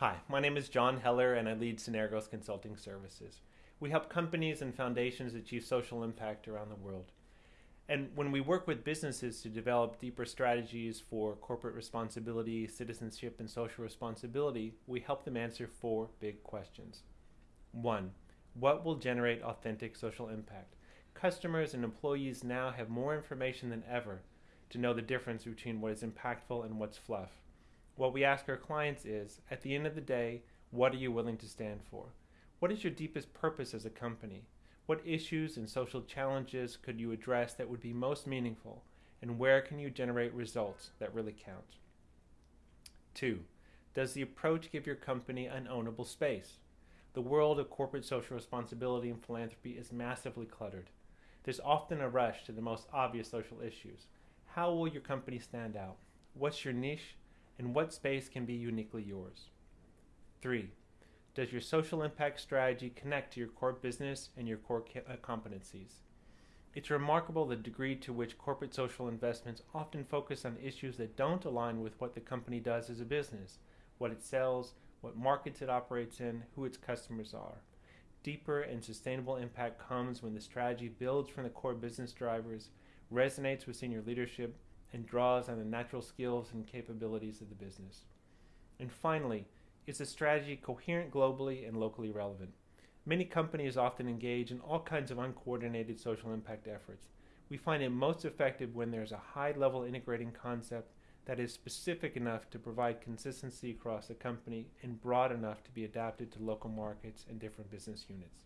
Hi, my name is John Heller and I lead Synergos Consulting Services. We help companies and foundations achieve social impact around the world. And when we work with businesses to develop deeper strategies for corporate responsibility, citizenship, and social responsibility, we help them answer four big questions. One, what will generate authentic social impact? Customers and employees now have more information than ever to know the difference between what is impactful and what's fluff. What we ask our clients is, at the end of the day, what are you willing to stand for? What is your deepest purpose as a company? What issues and social challenges could you address that would be most meaningful? And where can you generate results that really count? Two, does the approach give your company an ownable space? The world of corporate social responsibility and philanthropy is massively cluttered. There's often a rush to the most obvious social issues. How will your company stand out? What's your niche? And what space can be uniquely yours? 3. Does your social impact strategy connect to your core business and your core uh, competencies? It's remarkable the degree to which corporate social investments often focus on issues that don't align with what the company does as a business, what it sells, what markets it operates in, who its customers are. Deeper and sustainable impact comes when the strategy builds from the core business drivers, resonates with senior leadership, and draws on the natural skills and capabilities of the business. And finally, is the strategy coherent globally and locally relevant? Many companies often engage in all kinds of uncoordinated social impact efforts. We find it most effective when there's a high level integrating concept that is specific enough to provide consistency across the company and broad enough to be adapted to local markets and different business units.